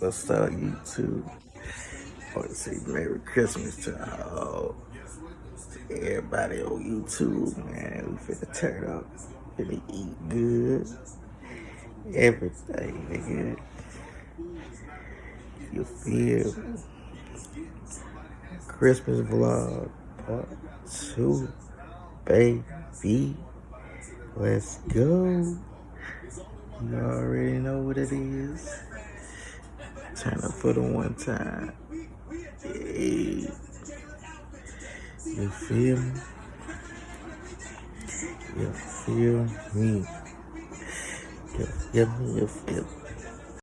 What's up, YouTube? I want to say Merry Christmas to all, everybody on YouTube, man. We finna turn up, finna eat good, everything, nigga. You feel? Christmas vlog part two, baby. Let's go. You already know what it is. Turn up for the one time. You feel me? You feel me? You feel me? You feel me?